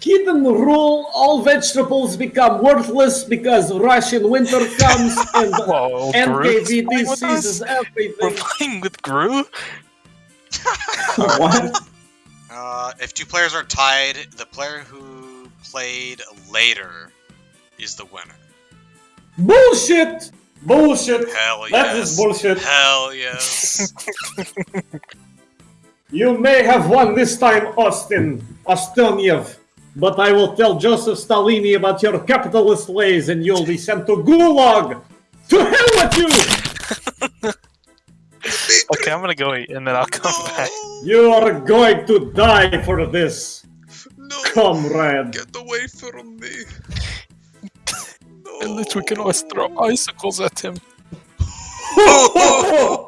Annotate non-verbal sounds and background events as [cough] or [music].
hidden rule, all vegetables become worthless because Russian winter comes [laughs] and Whoa, NKVD seizes us? We're playing with Gru? [laughs] what? Uh, if two players are tied, the player who played later is the winner. Bullshit! Bullshit! Hell yes. That is bullshit. Hell [laughs] yes. You may have won this time, Austin Ostoniev, but I will tell Joseph Stalini about your capitalist ways and you'll be sent to Gulag! To hell with you! [laughs] Okay, I'm gonna go eat and then I'll come back. You are going to die for this, No, comrade. get away from me. [laughs] And then we can always throw icicles at him. No. [laughs]